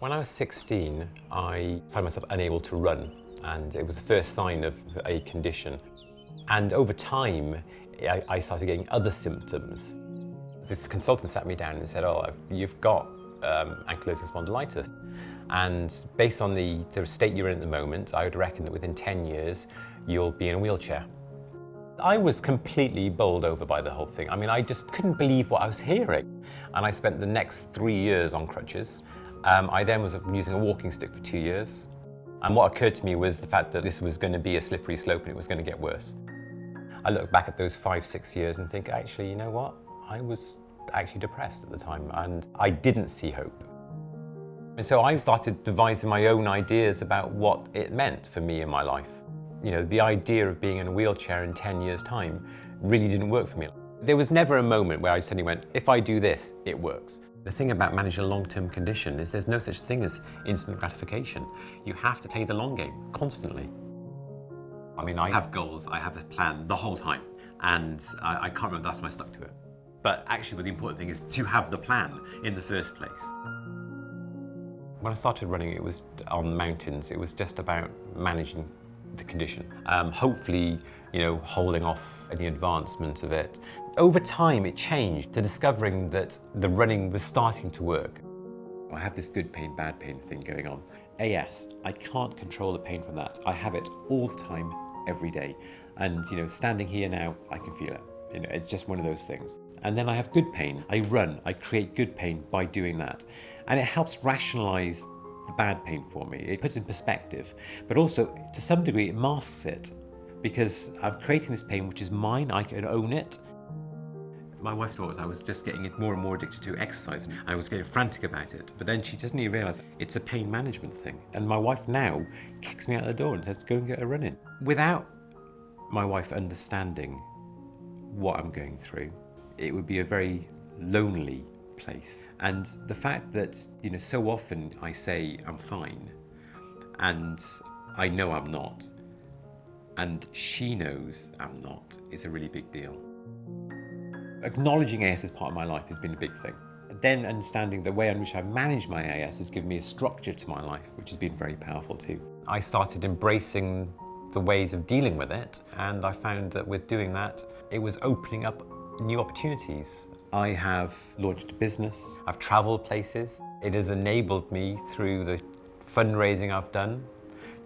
When I was 16, I found myself unable to run, and it was the first sign of a condition. And over time, I, started getting other symptoms. This consultant sat me down and said, oh, you've got um, ankylosing spondylitis. And based on the, the state you're in at the moment, I would reckon that within 10 years, you'll be in a wheelchair. I was completely bowled over by the whole thing. I mean, I just couldn't believe what I was hearing. And I spent the next three years on crutches. Um, I then was using a walking stick for two years. And what occurred to me was the fact that this was going to be a slippery slope and it was going to get worse. I look back at those five, six years and think, actually, you know what? I was actually depressed at the time and I didn't see hope. And so I started devising my own ideas about what it meant for me in my life. You know, the idea of being in a wheelchair in 10 years' time really didn't work for me. There was never a moment where I suddenly went, if I do this, it works. The thing about managing a long-term condition is there's no such thing as instant gratification. You have to play the long game, constantly. I mean, I have goals, I have a plan the whole time, and I, I can't remember last time I stuck to it. But actually, what the important thing is to have the plan in the first place. When I started running, it was on mountains. It was just about managing the condition. Um, hopefully, you know, holding off any advancement of it. Over time, it changed to discovering that the running was starting to work. I have this good pain, bad pain thing going on. AS, I can't control the pain from that. I have it all the time, every day. And, you know, standing here now, I can feel it. You know, it's just one of those things. And then I have good pain. I run, I create good pain by doing that. And it helps rationalize bad pain for me. It puts in perspective, but also to some degree it masks it because I'm creating this pain which is mine, I can own it. My wife thought I was just getting more and more addicted to exercise I was getting frantic about it. But then she doesn't even realise it's a pain management thing. And my wife now kicks me out the door and says, go and get a run in. Without my wife understanding what I'm going through, it would be a very lonely place. And the fact that, you know, so often I say I'm fine and I know I'm not, and she knows I'm not, is a really big deal. Acknowledging AS as part of my life has been a big thing. Then understanding the way in which I manage my AS has given me a structure to my life, which has been very powerful too. I started embracing the ways of dealing with it, and I found that with doing that, it was opening up new opportunities. I have launched a business, I've traveled places. It has enabled me through the fundraising I've done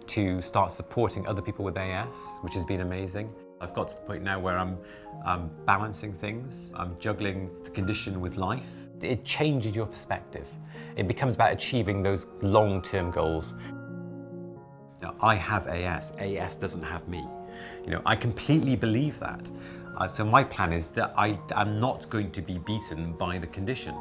to start supporting other people with AS, which has been amazing. I've got to the point now where I'm, I'm balancing things, I'm juggling the condition with life. It changes your perspective. It becomes about achieving those long-term goals. Now, I have AS, AS doesn't have me. You know, I completely believe that. So my plan is that I am not going to be beaten by the condition.